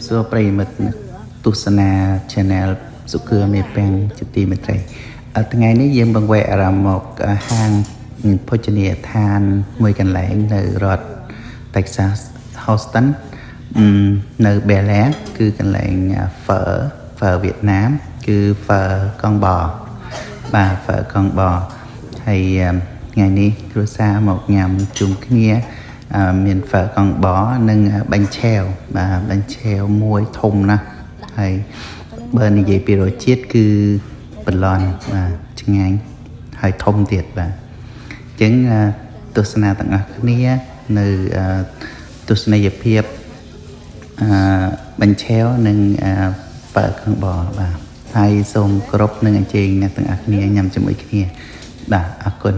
បសួរប្រិយមិត្តទស្សនា Channel សុខឿមេពាំងជាទីមេត្រីអឺថ្ងៃនេះយើងបង្វែកអារម្មណ៍មកហាងភោជនីយដ្ឋានមួយកន្លែងនៅរដ្ឋ Texas Houston អឺនៅ Bel Air គឺកន្លែង phở phở វៀតណាម គឺ phở កងបបាទ phở កងបហើយថ្ងៃនេះគ្រួសារមកញ៉ាំជុំគ្នាអឺ មាន phở កងបនិងបាញ់ឆែវបាទបាញ់ឆែវមួយធំណាស់ហើយបើនិយាយពីរសជាតិគឺបន្លន់បាទឆ្ងាញ់ហើយធំទៀតបាទអញ្ចឹងអឺទស្សនាទាំងអស់គ្នានៅអឺទស្សនីយភាពអឺបញ្ឆែវនិងអឺបើកខាងបបាទហើយសូមគោរពនិងអញ្ជើញអ្នកទាំងអស់គ្នាញ៉ាំជាមួយគ្នាបាទអរគុណ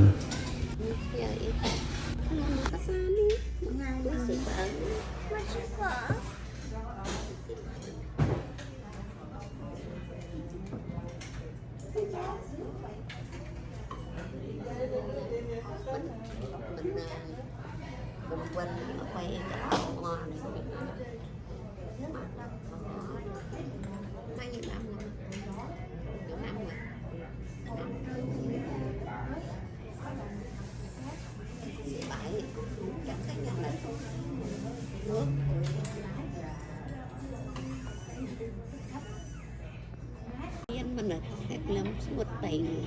một tình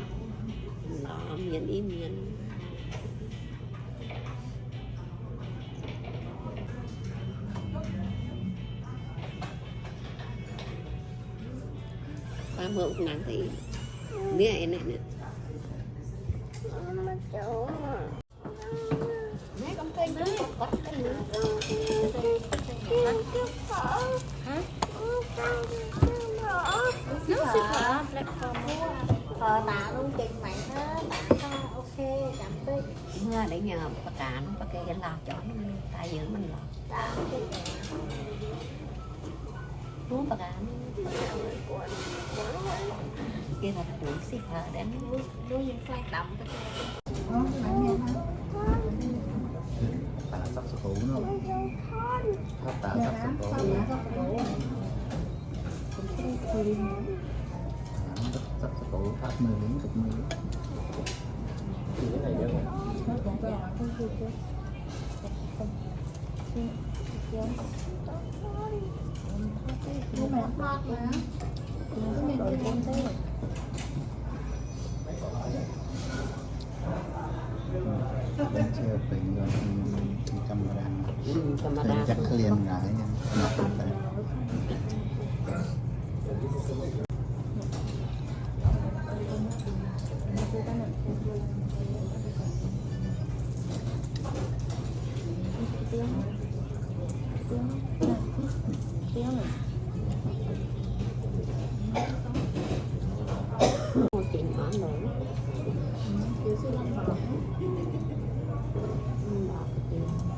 nó miền im miền ba mượn nắng thì nè này nè. Mấy con kênh nó có cái lưới nó sẽ phở phở tạ luôn trình mày hết tạ ta ok cảm ơn mưa để nhờ bà cả nó bà kê lo cho nó tại giữ mình lo muốn bà cả kia là tuổi xịt hở đến đôi những khoai đậm tạo sắp sửa hủ nó Tháp tạo sắp sửa hủ. sắp sửa hủ. Tháp mười miếng chục mươi Mua mẹ bọt mà Cái này tôi con thế Bên chưa bình rồi thì camera Thì chắc liền là cái nhân Thank you. Tiếng rồi liền lại nha một chuyện nhỏ nữa thầy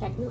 sạch nữa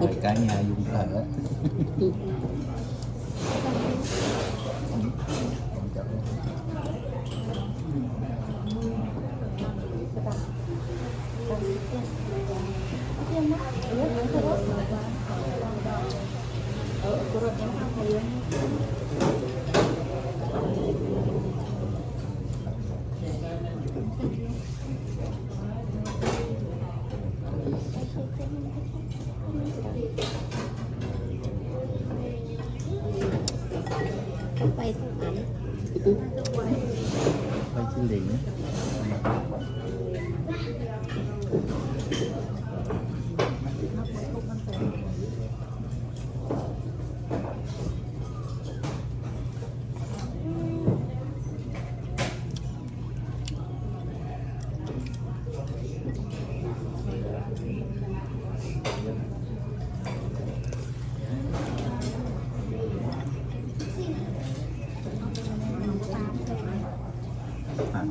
cái mời cả nhà dùng thở không bay không ảnh quay chữ liền à.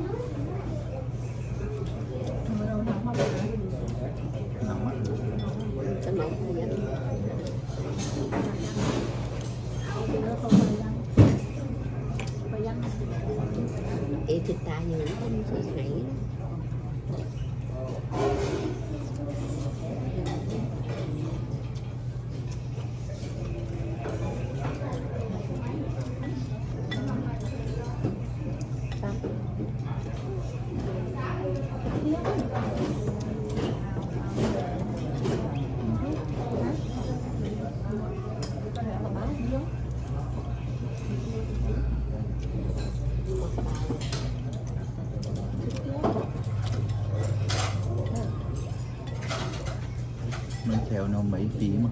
nóng á cái mẫu này á. Ý thịt ta nhiều không sẽ nảy mình theo nó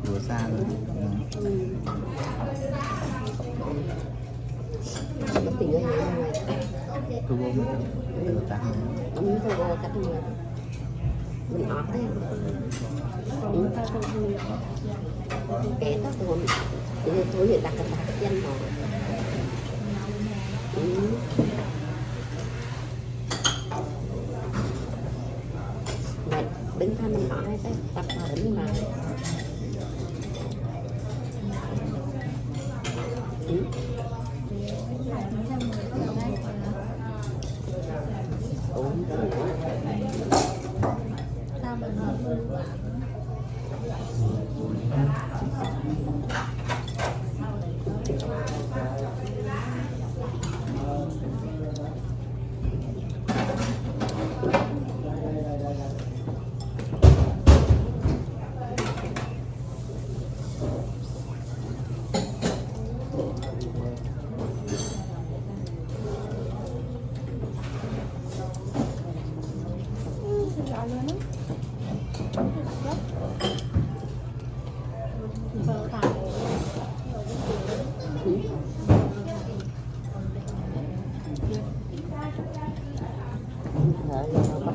vừa xa rồi thu vô mình tự tăng cũng tôi vô cách người mình ọt đấy ừ. kẻ đó tôi tôi hiện đặt cái đặt danh họ ừ.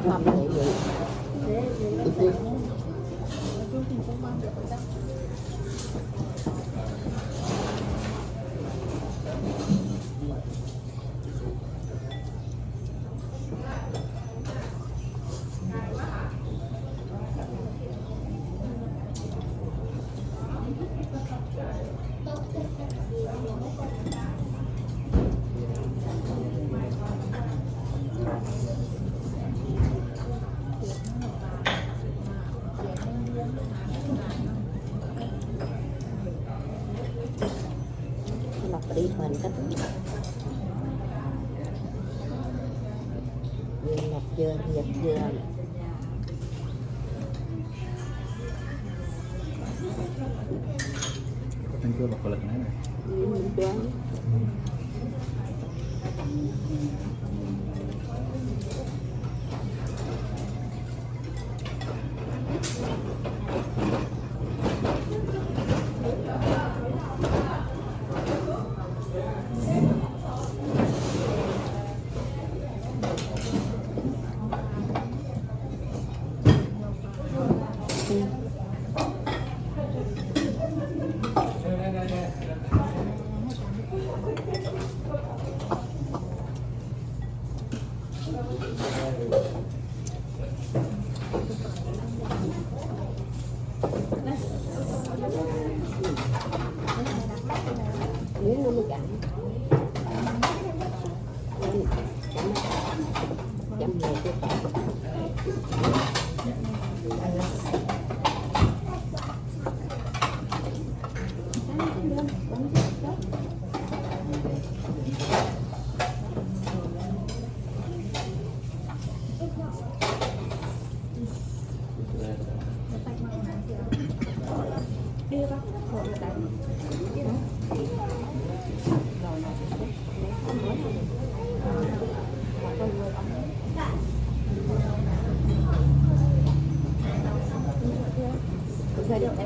Là nó Yeah. 快点来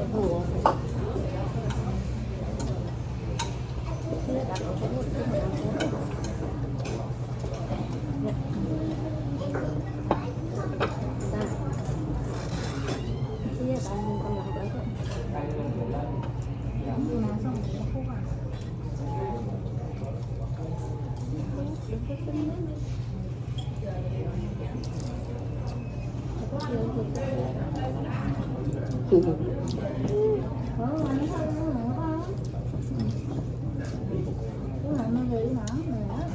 là nó em mùa mẹ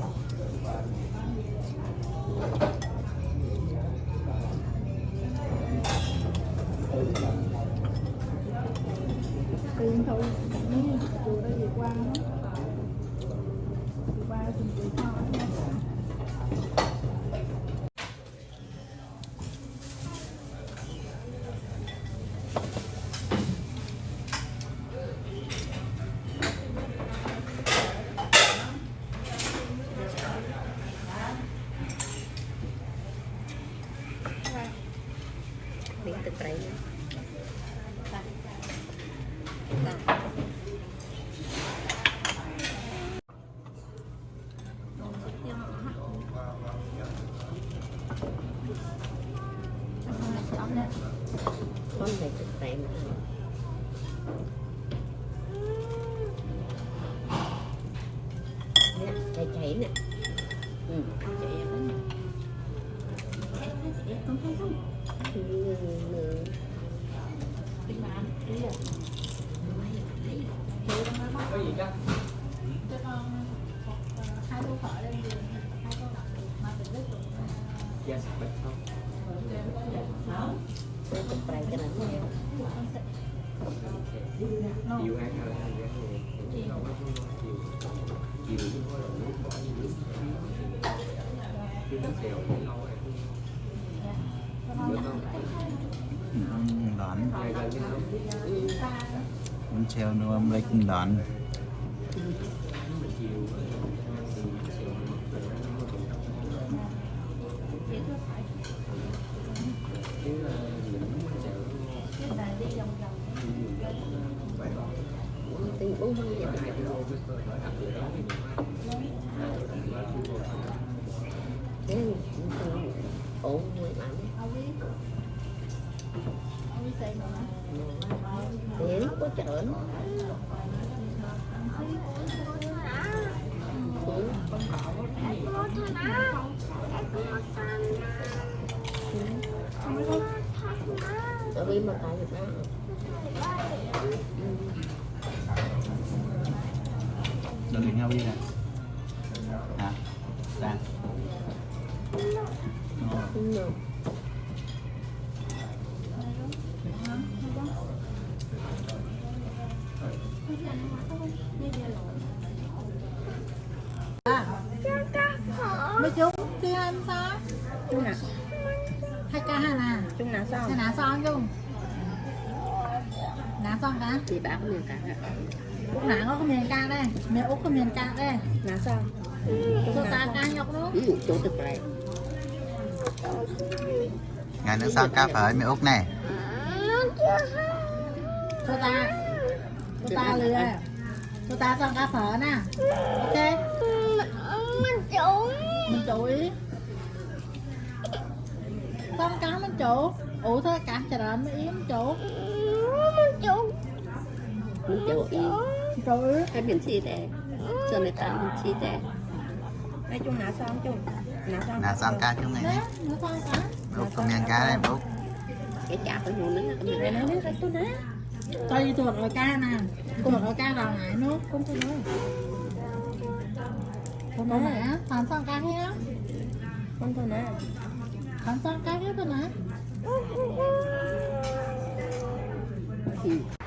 នេះទឹកត្រីបាទ là Cái thịt rầy cho nó nhiều ăn ăn chiều chứ không là nước bỏ như nước chứ nước xèo cũng lâu rồi Đón. hai nó âm lấy cũng đón. mà chiều thì xèo nó nó cũng chứ những xèo tình bốn mươi hai kilo với cơ thể phượng tại vì mà tại Việt Nam. Đừng nhau đi nè. Hả đang không được. Chung nào xong. Là son chung là son cả thì bà có miền cả út nãy có miền ca đây. Miền út có miền ca đây. Nào xong. Số ta ca nhọc đó. Ừ chỗ thực này. Ngày nữa sao cá phở mẹ út này số ta. Số ta lừa số ta son ca phở nè. Ok. Mình chủ ý son cá mình chủ ủ thôi cả chờ đợi mới yếm chủ mình chỗ ý chủ ý cái biển chi thế? Giờ người ta biển chi thế? Nói chung nào xong chung nào xong là sao cá chúng này nè nè nó son cá? Mẹ út có miếng cá đây mẹ út cái chả phải nhiều nữa. Cái này nó nó cái tôi nè cho đi tuột ở ca nè. Tuột ở ca vào ngại nước không tôi nói. Con nói nè thằng son cá thế á? Không tôi nói thằng son cá thế thôi nè ừ